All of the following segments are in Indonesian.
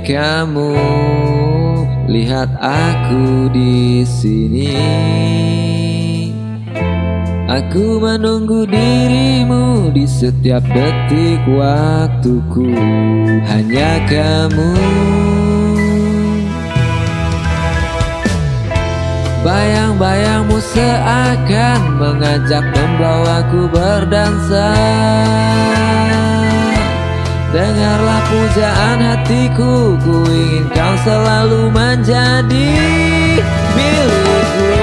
kamu, lihat aku di sini. Aku menunggu dirimu di setiap detik waktuku. Hanya kamu. Bayang-bayangmu seakan mengajak membawaku berdansa Dengarlah pujaan hatiku Ku ingin kau selalu menjadi milikku.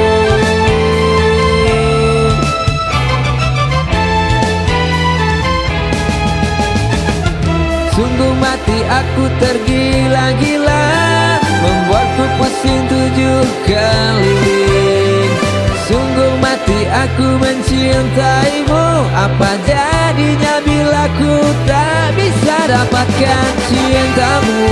Sungguh mati aku tergila-gila Membuatku pusing tujuh mati aku mencintaimu Apa jadinya bila ku tak bisa dapatkan cintamu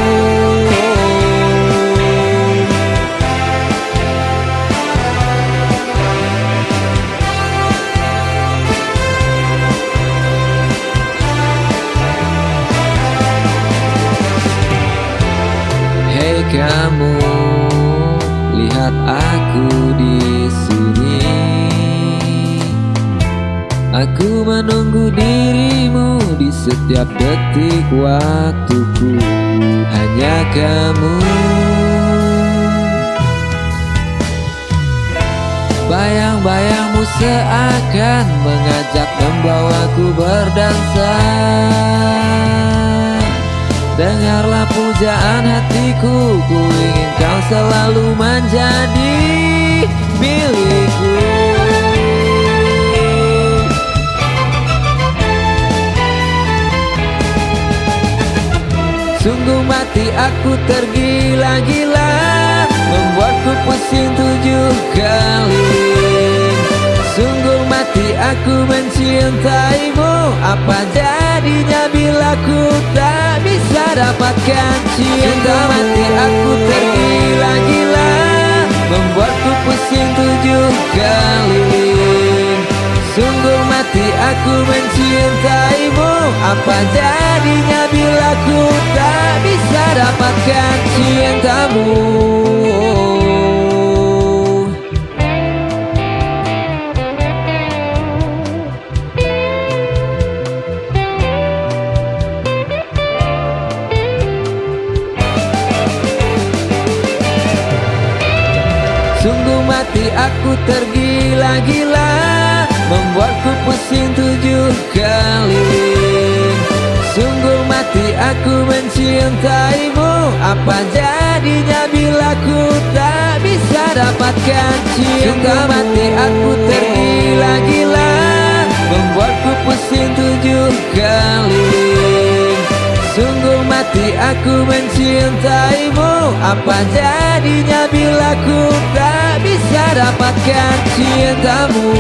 Hei kamu, lihat aku di sini. Aku menunggu dirimu di setiap detik waktuku. Hanya kamu. Bayang-bayangmu seakan mengajak membawaku berdansa. Dengarlah pujaan hatiku Ku ingin kau selalu menjadi milikku Mati aku tergila-gila Membuatku pusing tujuh keliling Sungguh mati aku mencintaimu Apa jadinya bila ku tak bisa dapatkan cinta Mati aku mencintaimu. Apa jadinya bila ku tak bisa dapatkan cintamu? Sungguh mati aku tergila-gila Membuatku pusing tujuh keliling Sungguh mati aku mencintaimu. Apa jadinya bila ku tak bisa dapatkan cinta? Sungguh mati aku tergila-gila. Membuatku pusing tujuh keliling Sungguh mati aku mencintaimu. Apa jadinya bila ku tak bisa dapatkan cintamu